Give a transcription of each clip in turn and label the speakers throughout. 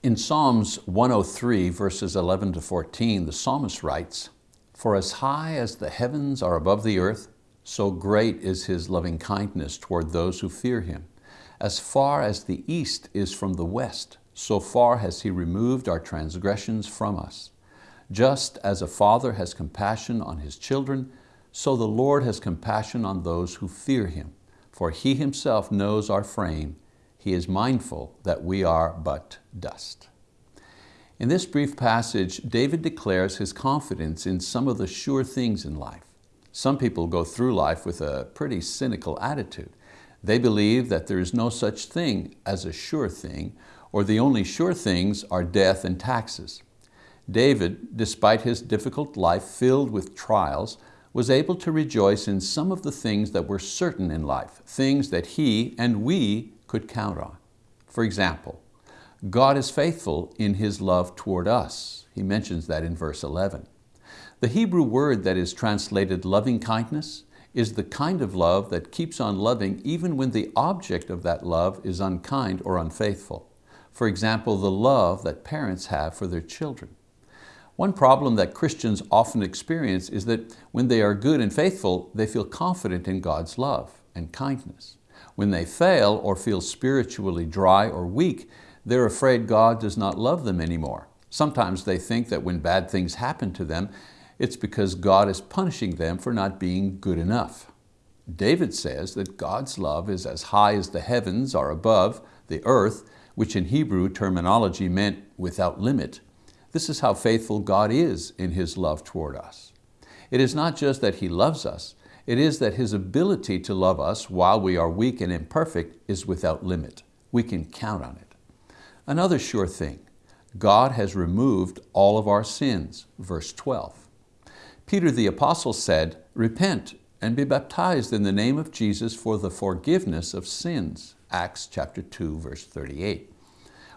Speaker 1: In Psalms 103, verses 11 to 14, the psalmist writes, For as high as the heavens are above the earth, so great is His loving kindness toward those who fear Him. As far as the east is from the west, so far has He removed our transgressions from us. Just as a father has compassion on his children, so the Lord has compassion on those who fear Him. For He Himself knows our frame. He is mindful that we are but dust. In this brief passage, David declares his confidence in some of the sure things in life. Some people go through life with a pretty cynical attitude. They believe that there is no such thing as a sure thing, or the only sure things are death and taxes. David, despite his difficult life filled with trials, was able to rejoice in some of the things that were certain in life, things that he and we could count on. For example, God is faithful in His love toward us. He mentions that in verse 11. The Hebrew word that is translated loving kindness is the kind of love that keeps on loving even when the object of that love is unkind or unfaithful. For example, the love that parents have for their children. One problem that Christians often experience is that when they are good and faithful, they feel confident in God's love and kindness. When they fail or feel spiritually dry or weak, they're afraid God does not love them anymore. Sometimes they think that when bad things happen to them, it's because God is punishing them for not being good enough. David says that God's love is as high as the heavens are above the earth, which in Hebrew terminology meant without limit. This is how faithful God is in His love toward us. It is not just that He loves us, it is that His ability to love us while we are weak and imperfect is without limit. We can count on it. Another sure thing, God has removed all of our sins, verse 12. Peter the apostle said, repent and be baptized in the name of Jesus for the forgiveness of sins, Acts chapter 2, verse 38.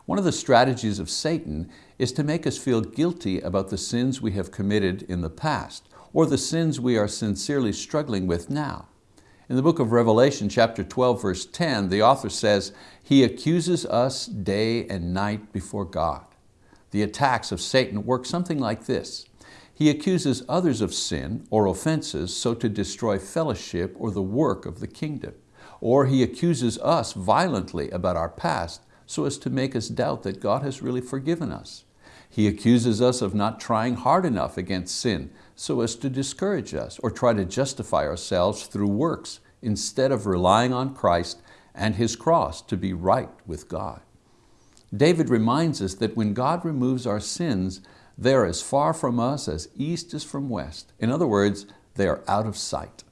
Speaker 1: One of the strategies of Satan is to make us feel guilty about the sins we have committed in the past or the sins we are sincerely struggling with now. In the book of Revelation chapter 12 verse 10, the author says, He accuses us day and night before God. The attacks of Satan work something like this. He accuses others of sin or offenses so to destroy fellowship or the work of the kingdom. Or he accuses us violently about our past so as to make us doubt that God has really forgiven us. He accuses us of not trying hard enough against sin so as to discourage us or try to justify ourselves through works instead of relying on Christ and His cross to be right with God. David reminds us that when God removes our sins, they are as far from us as east is from west. In other words, they are out of sight.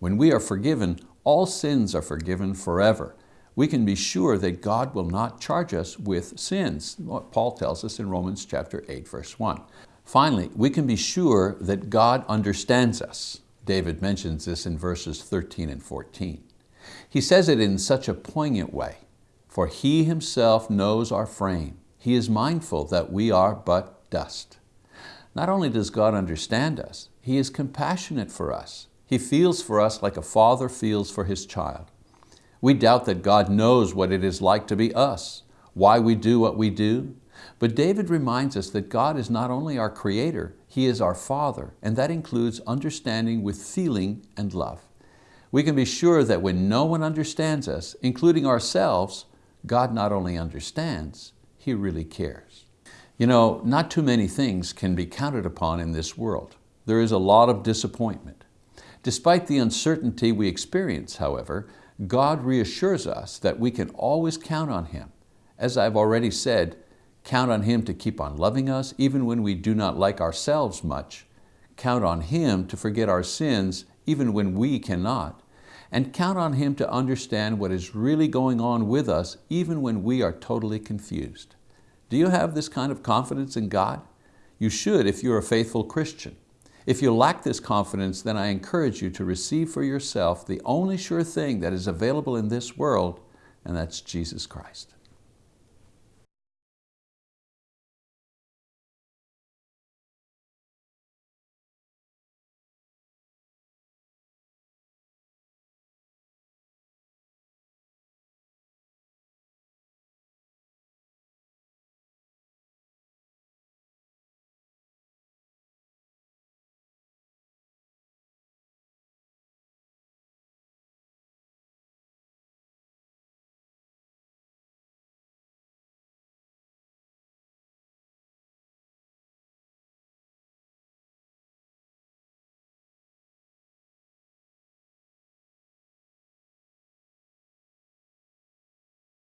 Speaker 1: When we are forgiven, all sins are forgiven forever we can be sure that God will not charge us with sins, Paul tells us in Romans chapter 8, verse 1. Finally, we can be sure that God understands us. David mentions this in verses 13 and 14. He says it in such a poignant way, for He Himself knows our frame. He is mindful that we are but dust. Not only does God understand us, He is compassionate for us. He feels for us like a father feels for his child. We doubt that God knows what it is like to be us, why we do what we do. But David reminds us that God is not only our creator, He is our Father, and that includes understanding with feeling and love. We can be sure that when no one understands us, including ourselves, God not only understands, He really cares. You know, not too many things can be counted upon in this world. There is a lot of disappointment. Despite the uncertainty we experience, however, God reassures us that we can always count on Him. As I've already said, count on Him to keep on loving us even when we do not like ourselves much. Count on Him to forget our sins even when we cannot. And count on Him to understand what is really going on with us even when we are totally confused. Do you have this kind of confidence in God? You should if you're a faithful Christian. If you lack this confidence, then I encourage you to receive for yourself the only sure thing that is available in this world, and that's Jesus Christ.